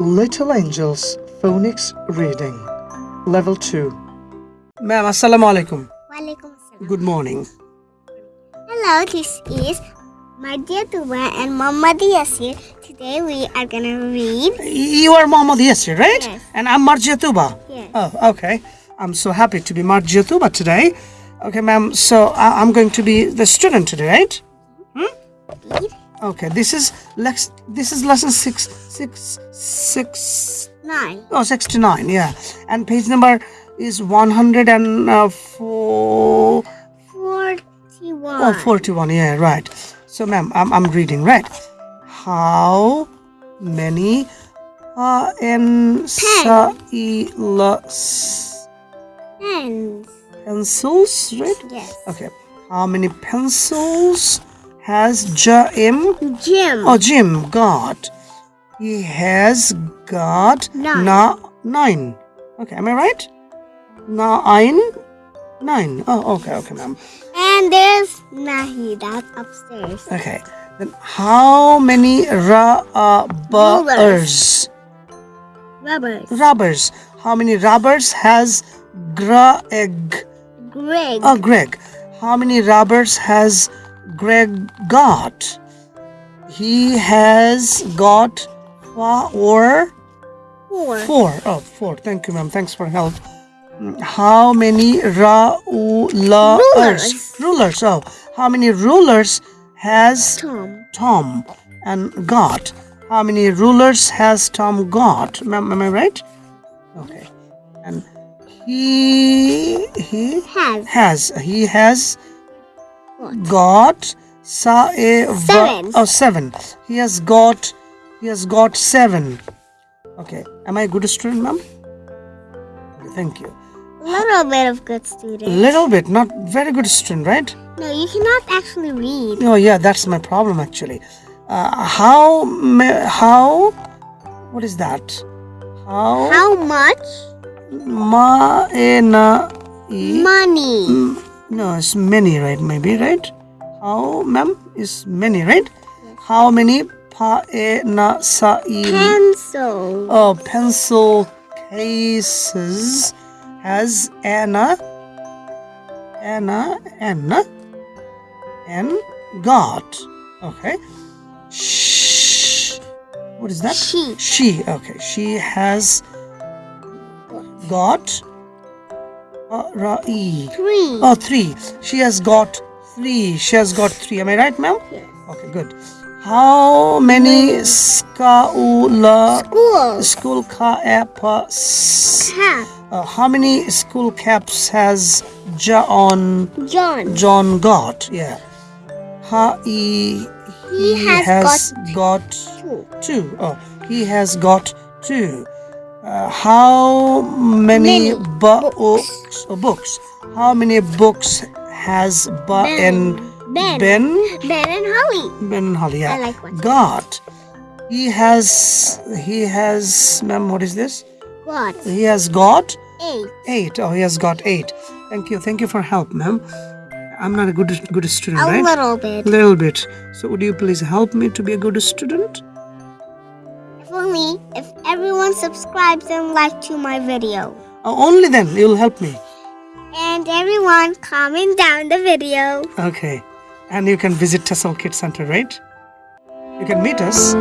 Little Angels Phonics Reading Level 2 Ma'am, Assalamu alaikum. Good morning. Hello, this is Mardia Tuba and Muhammad Yasir. Today we are gonna read. You are Muhammad Yasir, right? Yes. And I'm Marjatuba. Yes. Oh, okay. I'm so happy to be Marjatuba today. Okay, ma'am. So I- I'm going to be the student today, right? Hmm? Read Okay. This is lex. This is lesson six, six, six. nine. Oh, 69. Yeah. And page number is 104. Forty-one. Oh, 41. Yeah, right. So, ma'am, I'm, I'm reading, right? How many uh, in sa i la Pens. pencils, right? Yes. Okay. How many pencils has Jaim Jim. oh Jim got? He has got Nine. na- nine. Okay, am I right? Nine. Nine. Oh, okay, okay, ma'am. And there's Nahi. That's upstairs. Okay. Then how many rubbers? Rubbers. Rubbers. How many rubbers has Greg? Greg. Oh, Greg. How many rubbers has Greg got? He has got four. Four. Four. Oh, four. Thank you, ma'am. Thanks for help. How many rulers? Rulers. Rulers. Oh, how many rulers has Tom. Tom and got? How many rulers has Tom got? Am, am I right? Okay. And he he Has. has he has? Got sa a Seven. oh seven. He has got he has got seven. Okay. Am I a good student, ma'am? Thank you. A little bit of good student. A little bit, not very good student, right? No, you cannot actually read. Oh yeah, that's my problem actually. Uh, how how what is that? How How much ma e na e money? Mm, no, it's many, right? Maybe right? How ma'am is many, right? How many pa e na sa i Pencil. oh pencil cases has Anna Anna Anna and got okay Shh. what is that She. she okay she has got uh, ra- e. Three. oh three she has got three she has got three am i right ma'am Yes. okay good how many skaula School. school caps Cap. uh, how many school caps has john John. john got yeah ha, he, He has got, Two. two. Oh, he has got two. Uh, how many, Many books. books? How many books has ba Ben. and Ben. Ben Ben and Holly. Ben and Holly? Yeah. I like watching. got. He has. He has. Ma'am, what is this? What? He has got Eight. eight. Oh, he has got eight. Thank you. Thank you for help, ma'am. I'm not a good good student, A right? little bit. little bit. So would you please help me to be a good student? If only if everyone subscribes and like to my video. Uh, only then you'll help me. And everyone comment down the video. Okay. And you can visit Tessel Kid Center, right? You can meet us